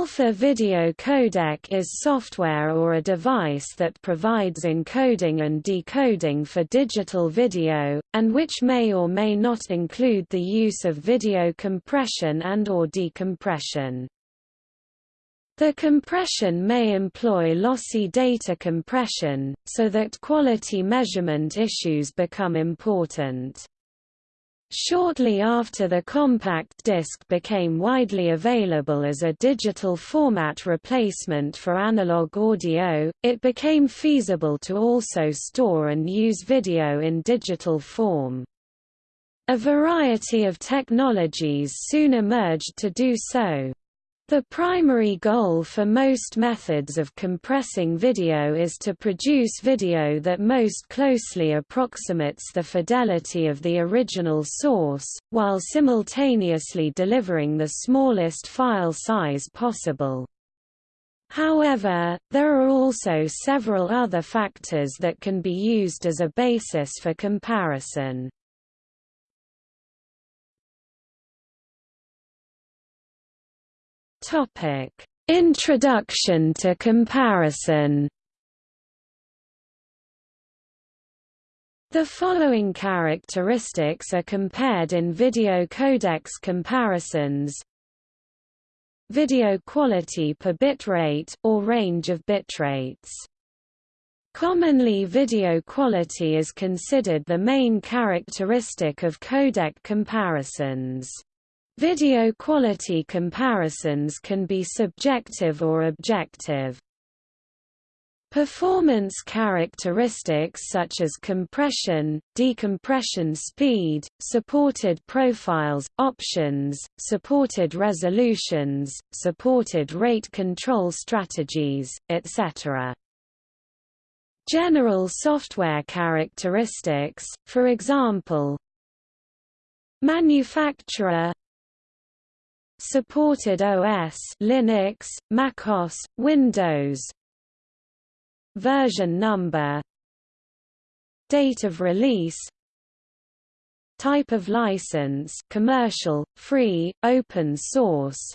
alpha video codec is software or a device that provides encoding and decoding for digital video, and which may or may not include the use of video compression and or decompression. The compression may employ lossy data compression, so that quality measurement issues become important. Shortly after the compact disc became widely available as a digital format replacement for analog audio, it became feasible to also store and use video in digital form. A variety of technologies soon emerged to do so. The primary goal for most methods of compressing video is to produce video that most closely approximates the fidelity of the original source, while simultaneously delivering the smallest file size possible. However, there are also several other factors that can be used as a basis for comparison. Topic: Introduction to comparison. The following characteristics are compared in video codecs comparisons. Video quality per bitrate, or range of bitrates. Commonly video quality is considered the main characteristic of codec comparisons. Video quality comparisons can be subjective or objective. Performance characteristics such as compression, decompression speed, supported profiles, options, supported resolutions, supported rate control strategies, etc. General software characteristics, for example, Manufacturer Supported OS Linux, macOS, Windows Version number Date of release Type of license commercial, free, open source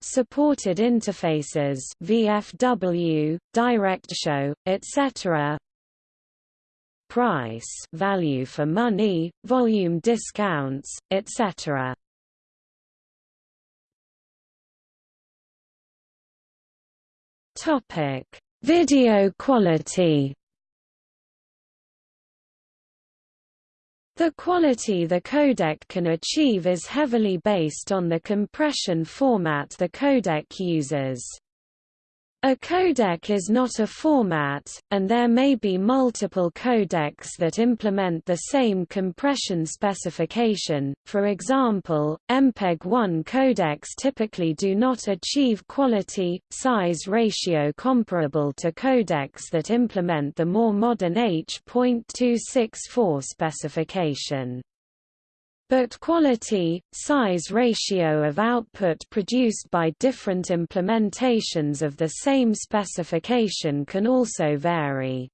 Supported interfaces VFW, DirectShow, etc. Price value for money, volume discounts, etc. Topic: Video quality. The quality the codec can achieve is heavily based on the compression format the codec uses. A codec is not a format, and there may be multiple codecs that implement the same compression specification, for example, MPEG-1 codecs typically do not achieve quality, size ratio comparable to codecs that implement the more modern H.264 specification but quality, size ratio of output produced by different implementations of the same specification can also vary.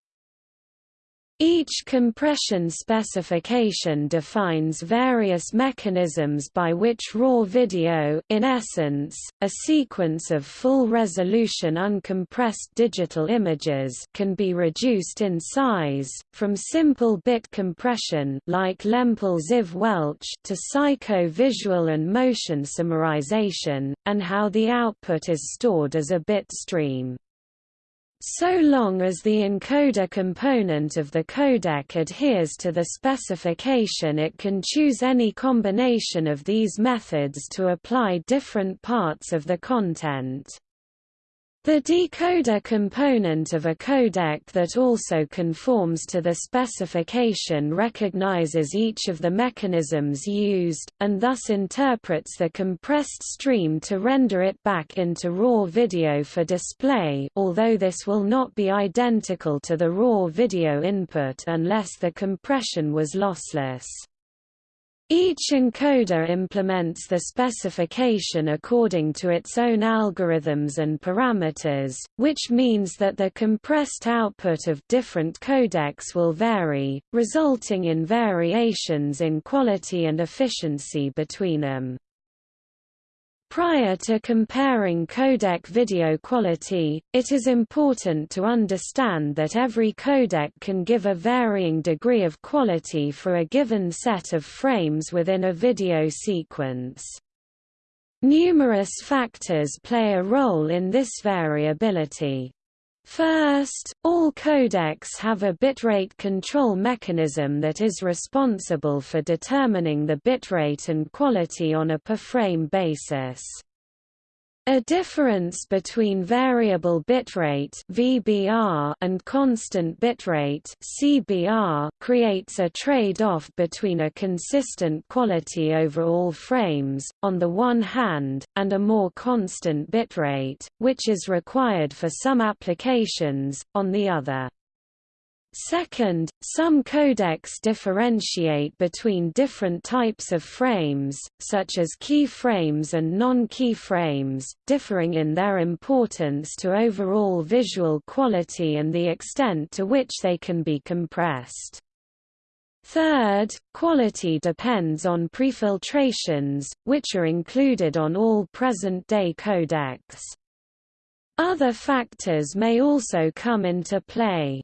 Each compression specification defines various mechanisms by which raw video in essence, a sequence of full-resolution uncompressed digital images can be reduced in size, from simple bit compression like Lempel-Ziv-Welch to psycho-visual and motion summarization, and how the output is stored as a bit stream. So long as the encoder component of the codec adheres to the specification it can choose any combination of these methods to apply different parts of the content. The decoder component of a codec that also conforms to the specification recognizes each of the mechanisms used, and thus interprets the compressed stream to render it back into raw video for display although this will not be identical to the raw video input unless the compression was lossless. Each encoder implements the specification according to its own algorithms and parameters, which means that the compressed output of different codecs will vary, resulting in variations in quality and efficiency between them. Prior to comparing codec video quality, it is important to understand that every codec can give a varying degree of quality for a given set of frames within a video sequence. Numerous factors play a role in this variability. First, all codecs have a bitrate control mechanism that is responsible for determining the bitrate and quality on a per-frame basis. A difference between variable bitrate (VBR) and constant bitrate (CBR) creates a trade-off between a consistent quality over all frames on the one hand and a more constant bitrate, which is required for some applications on the other. Second, some codecs differentiate between different types of frames, such as key frames and non-key frames, differing in their importance to overall visual quality and the extent to which they can be compressed. Third, quality depends on prefiltrations, which are included on all present-day codecs. Other factors may also come into play.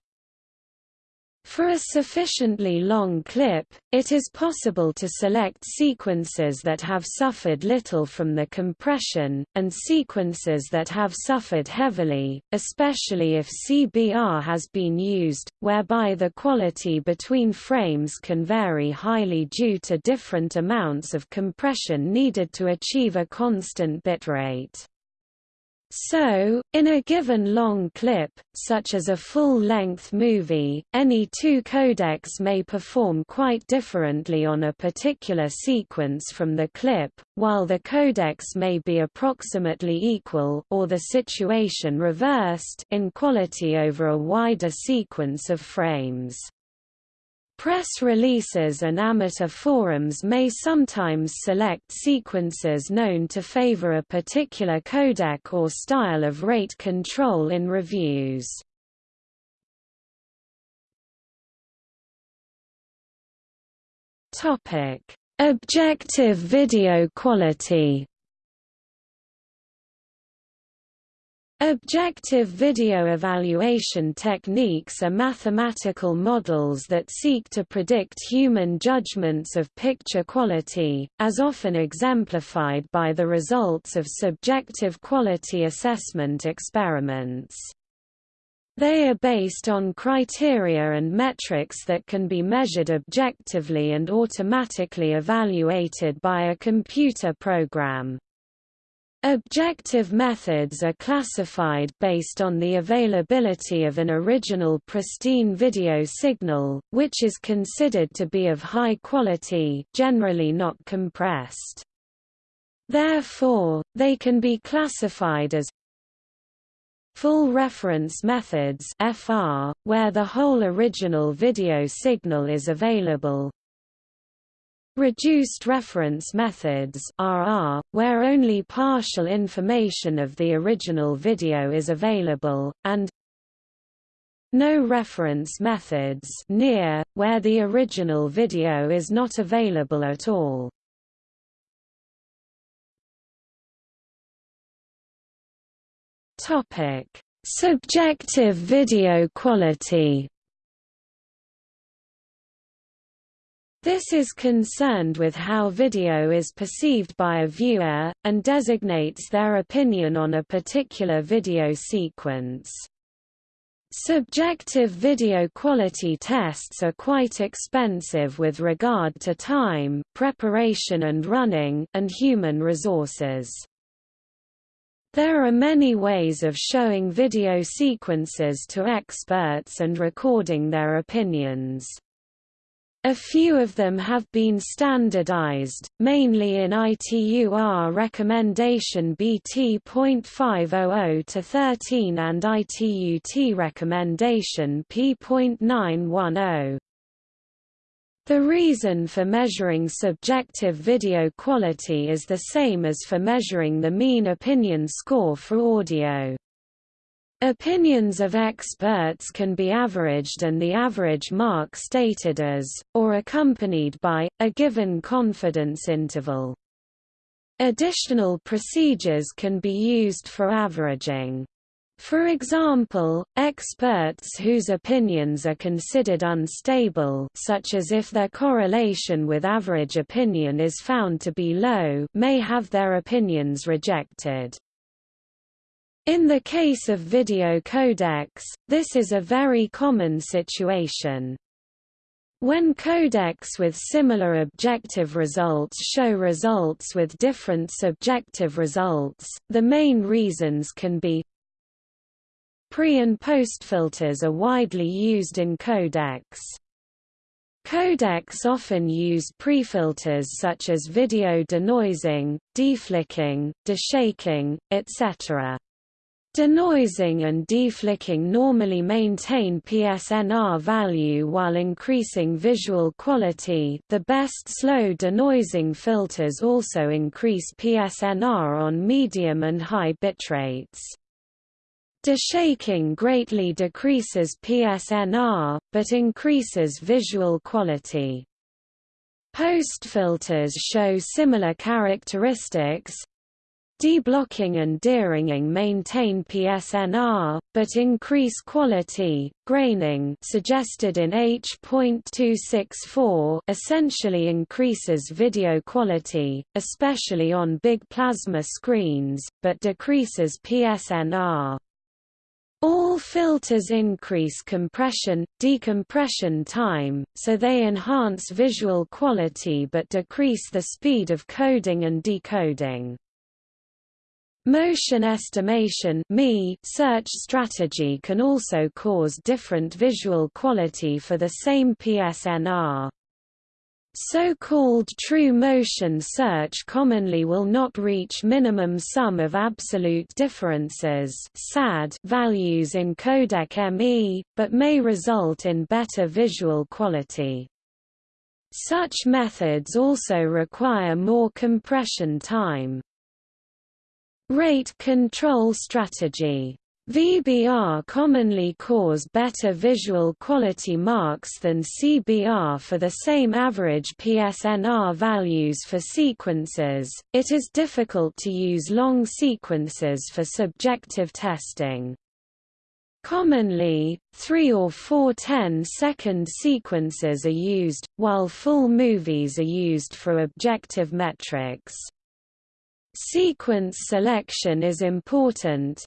For a sufficiently long clip, it is possible to select sequences that have suffered little from the compression, and sequences that have suffered heavily, especially if CBR has been used, whereby the quality between frames can vary highly due to different amounts of compression needed to achieve a constant bitrate. So, in a given long clip, such as a full-length movie, any two codecs may perform quite differently on a particular sequence from the clip, while the codecs may be approximately equal or the situation reversed in quality over a wider sequence of frames. Press releases and amateur forums may sometimes select sequences known to favor a particular codec or style of rate control in reviews. Objective video quality Objective video evaluation techniques are mathematical models that seek to predict human judgments of picture quality, as often exemplified by the results of subjective quality assessment experiments. They are based on criteria and metrics that can be measured objectively and automatically evaluated by a computer program. Objective methods are classified based on the availability of an original pristine video signal, which is considered to be of high quality generally not compressed. Therefore, they can be classified as Full reference methods FR, where the whole original video signal is available, Reduced reference methods RR, where only partial information of the original video is available, and no reference methods near, where the original video is not available at all. Subjective video quality This is concerned with how video is perceived by a viewer, and designates their opinion on a particular video sequence. Subjective video quality tests are quite expensive with regard to time, preparation and running, and human resources. There are many ways of showing video sequences to experts and recording their opinions. A few of them have been standardized, mainly in ITUR recommendation BT.500 to 13 and ITUT recommendation P.910. The reason for measuring subjective video quality is the same as for measuring the mean opinion score for audio. Opinions of experts can be averaged and the average mark stated as, or accompanied by, a given confidence interval. Additional procedures can be used for averaging. For example, experts whose opinions are considered unstable such as if their correlation with average opinion is found to be low may have their opinions rejected. In the case of video codecs, this is a very common situation. When codecs with similar objective results show results with different subjective results, the main reasons can be Pre- and post-filters are widely used in codecs. Codecs often use prefilters such as video denoising, deflicking, deshaking, etc. Denoising and deflicking normally maintain PSNR value while increasing visual quality the best slow denoising filters also increase PSNR on medium and high bitrates. Deshaking greatly decreases PSNR, but increases visual quality. Post-filters show similar characteristics. Deblocking and deringing maintain PSNR, but increase quality. Graining suggested in H.264 essentially increases video quality, especially on big plasma screens, but decreases PSNR. All filters increase compression, decompression time, so they enhance visual quality but decrease the speed of coding and decoding. Motion estimation search strategy can also cause different visual quality for the same PSNR. So-called true motion search commonly will not reach minimum sum of absolute differences (SAD) values in codec ME, but may result in better visual quality. Such methods also require more compression time. Rate control strategy VBR commonly cause better visual quality marks than CBR for the same average PSNR values for sequences. It is difficult to use long sequences for subjective testing. Commonly, 3 or 4 10-second sequences are used, while full movies are used for objective metrics. Sequence selection is important,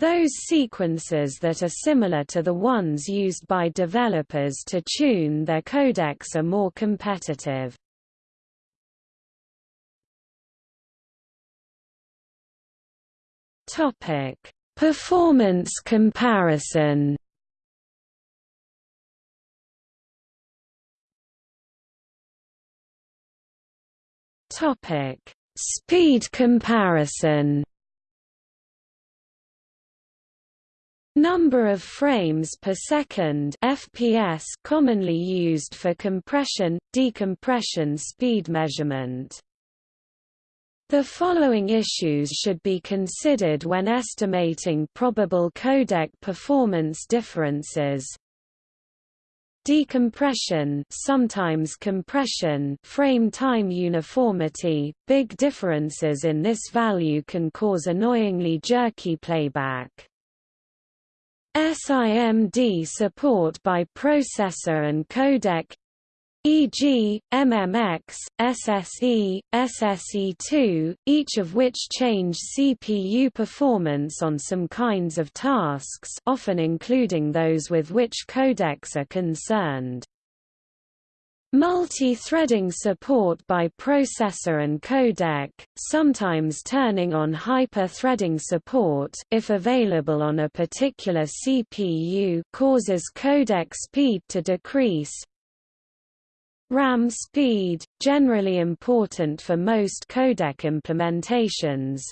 those sequences that are similar to the ones used by developers to tune their codecs are more competitive. Topic: Performance comparison. Topic: Speed comparison. Number of frames per second FPS commonly used for compression, decompression speed measurement. The following issues should be considered when estimating probable codec performance differences. Decompression sometimes compression frame time uniformity, big differences in this value can cause annoyingly jerky playback. SIMD support by processor and codec e.g., MMX, SSE, SSE2, each of which change CPU performance on some kinds of tasks often including those with which codecs are concerned. Multi-threading support by processor and codec, sometimes turning on hyper-threading support if available on a particular CPU causes codec speed to decrease. RAM speed, generally important for most codec implementations,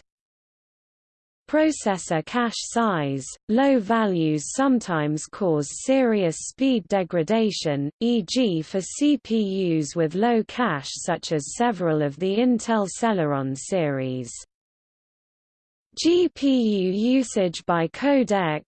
Processor cache size, low values sometimes cause serious speed degradation, e.g. for CPUs with low cache such as several of the Intel Celeron series. GPU usage by codec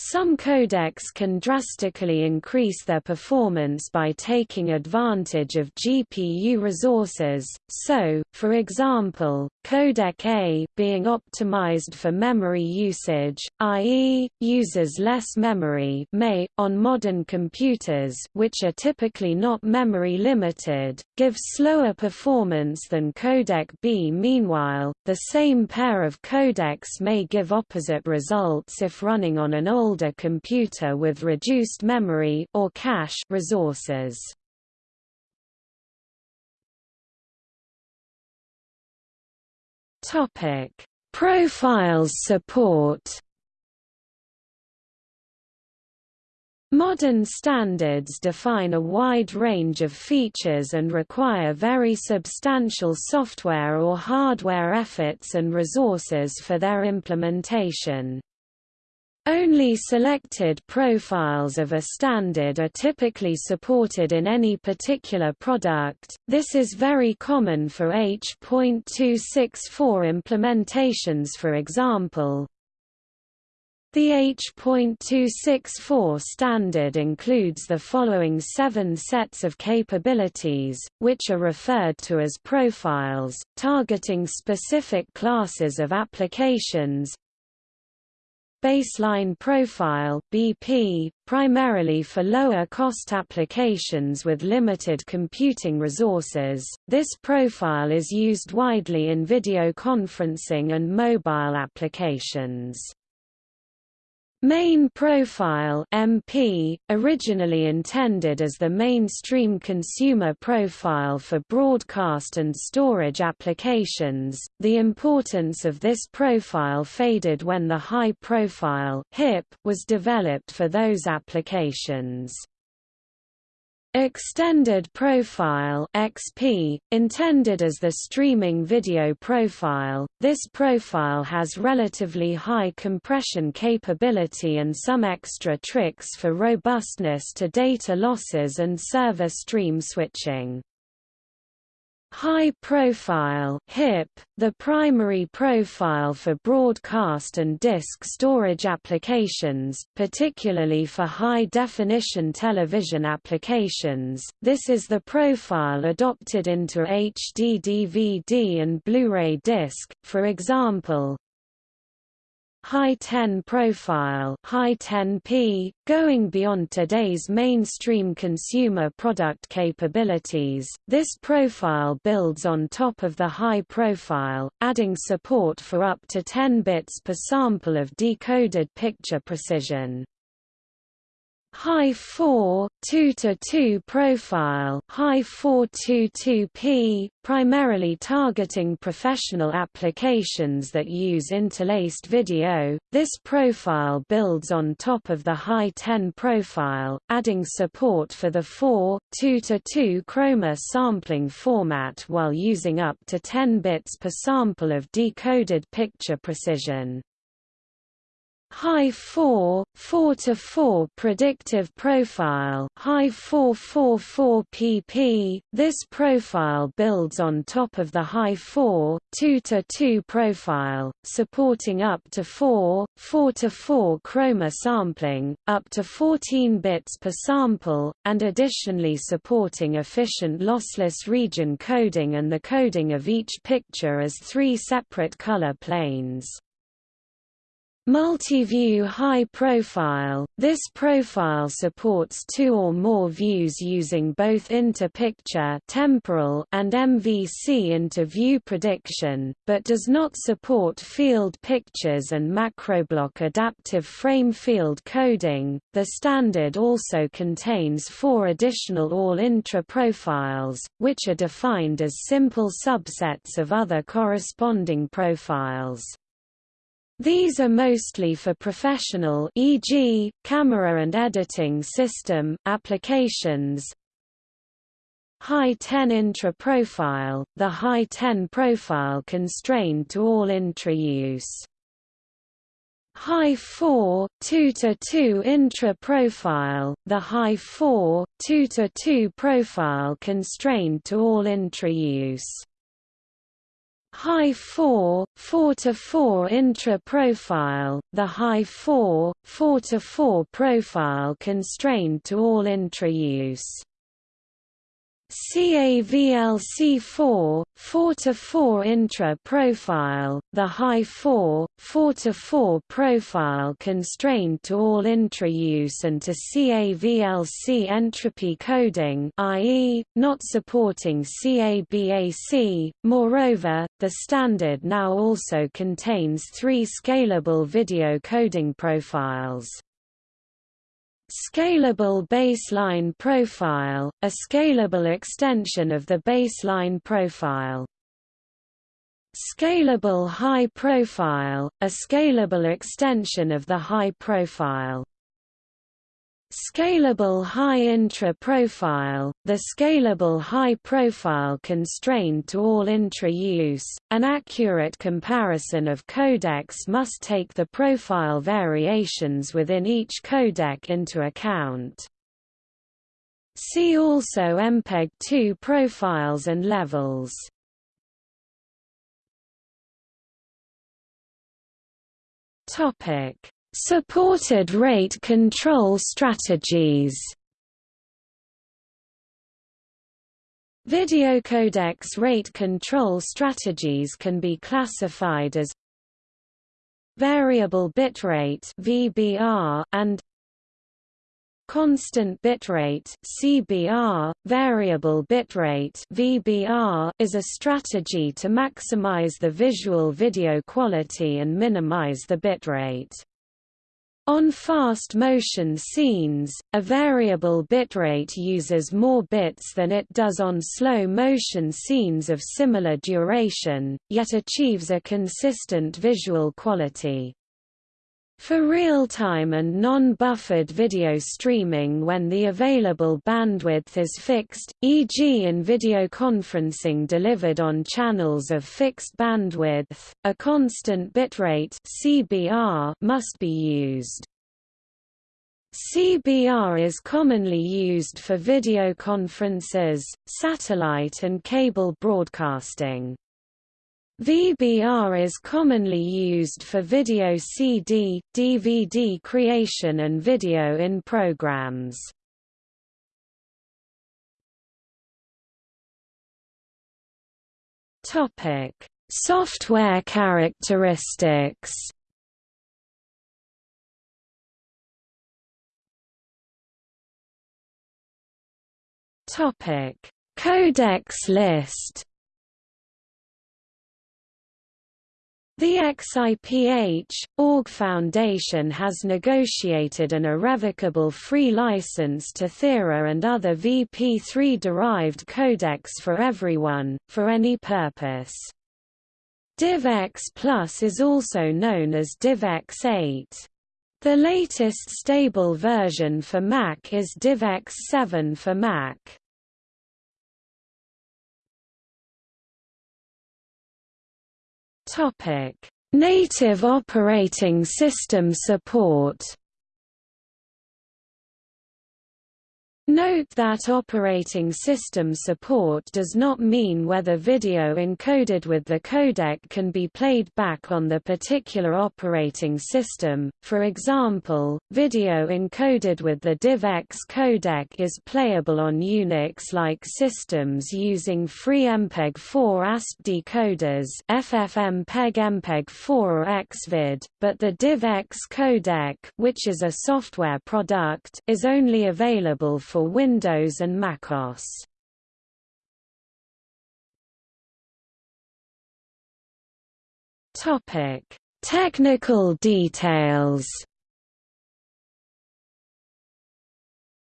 Some codecs can drastically increase their performance by taking advantage of GPU resources, so, for example, codec A being optimized for memory usage, i.e., uses less memory may, on modern computers which are typically not memory limited, give slower performance than codec B. Meanwhile, the same pair of codecs may give opposite results if running on an old older computer with reduced memory or cache resources. Topic: Profiles support. Modern standards define a wide range of features and require very substantial software or hardware efforts and resources for their implementation. Only selected profiles of a standard are typically supported in any particular product, this is very common for H.264 implementations for example. The H.264 standard includes the following seven sets of capabilities, which are referred to as profiles, targeting specific classes of applications, Baseline Profile BP, primarily for lower-cost applications with limited computing resources, this profile is used widely in video conferencing and mobile applications. Main Profile MP, originally intended as the mainstream consumer profile for broadcast and storage applications, the importance of this profile faded when the High Profile HIP was developed for those applications. Extended Profile XP, intended as the streaming video profile, this profile has relatively high compression capability and some extra tricks for robustness to data losses and server stream switching. High profile HIP, the primary profile for broadcast and disk storage applications, particularly for high-definition television applications. This is the profile adopted into HD DVD and Blu-ray disc, for example, High 10 profile High 10p, going beyond today's mainstream consumer product capabilities, this profile builds on top of the high profile, adding support for up to 10 bits per sample of decoded picture precision. High 4 2 to 2 profile High 422p, primarily targeting professional applications that use interlaced video. This profile builds on top of the High 10 profile, adding support for the 4 2 to 2 chroma sampling format while using up to 10 bits per sample of decoded picture precision. High 4, 4 to 4 predictive profile, High 444 pp. This profile builds on top of the High 4, 2 to 2 profile, supporting up to 4, 4 to 4 chroma sampling, up to 14 bits per sample, and additionally supporting efficient lossless region coding and the coding of each picture as three separate color planes. Multi-view high profile – This profile supports two or more views using both inter-picture temporal and MVC inter-view prediction, but does not support field pictures and macroblock adaptive frame field coding. The standard also contains four additional all-intra profiles, which are defined as simple subsets of other corresponding profiles. These are mostly for professional e.g., camera and editing system applications. High 10 intra-profile, the High 10 profile constrained to all intra-use. High 4, 2 to 2 intra-profile, the High 4, 2 to 2 profile constrained to all intra-use. High 4, 4 to 4 intra profile, the high 4, 4 to 4 profile constrained to all intra use. CAVLC4, 4-4 intra-profile, the high 4, 4-4 profile constrained to all intra-use and to CAVLC entropy coding i.e., not supporting CABAC. Moreover, the standard now also contains three scalable video coding profiles. Scalable baseline profile, a scalable extension of the baseline profile. Scalable high profile, a scalable extension of the high profile. Scalable high intra-profile, the scalable high-profile constrained to all intra-use, an accurate comparison of codecs must take the profile variations within each codec into account. See also MPEG-2 profiles and levels. Topic Supported rate control strategies Video codecs rate control strategies can be classified as variable bitrate (VBR) and constant bitrate (CBR). Variable bitrate (VBR) is a strategy to maximize the visual video quality and minimize the bitrate. On fast motion scenes, a variable bitrate uses more bits than it does on slow motion scenes of similar duration, yet achieves a consistent visual quality. For real-time and non-buffered video streaming when the available bandwidth is fixed, e.g. in video conferencing delivered on channels of fixed bandwidth, a constant bitrate (CBR) must be used. CBR is commonly used for video conferences, satellite and cable broadcasting. VBR is commonly used for video CD, DVD creation and video in programs. Topic: Software characteristics. Topic: Codecs list The XIPH, org Foundation has negotiated an irrevocable free license to Theora and other VP3-derived codecs for everyone, for any purpose. DivX Plus is also known as DivX 8. The latest stable version for Mac is DivX 7 for Mac. Topic: Native operating system support. Note that operating system support does not mean whether video encoded with the codec can be played back on the particular operating system, for example, video encoded with the DivX codec is playable on Unix-like systems using free MPEG-4 ASP decoders FFmpeg MPEG-4 or Xvid, but the DivX codec which is a software product is only available for for Windows and macOS. Topic: Technical details.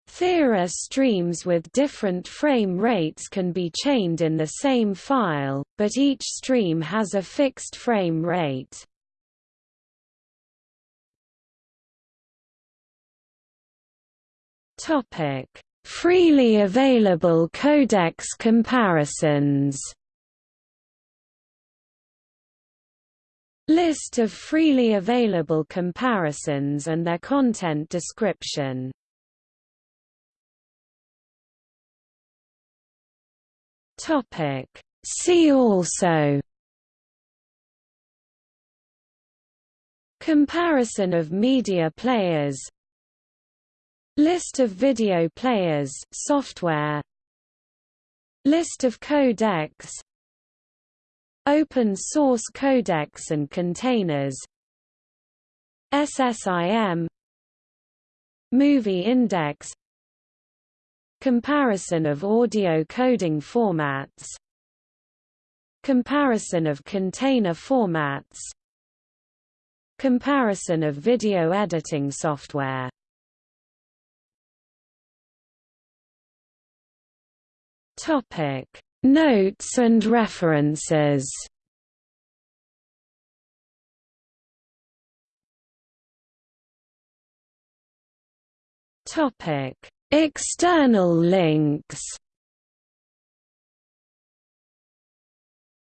Theora streams with different frame rates can be chained in the same file, but each stream has a fixed frame rate. Topic: Freely available codecs comparisons. List of freely available comparisons and their content description. Topic. See also Comparison of media players List of video players software. List of codecs. Open source codecs and containers. SSIM Movie Index. Comparison of audio coding formats. Comparison of container formats. Comparison of video editing software Topic. Notes and references. Topic. External links.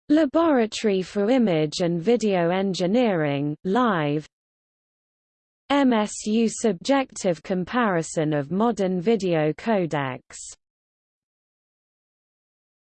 Laboratory for Image and Video Engineering, Live. MSU Subjective Comparison of Modern Video Codecs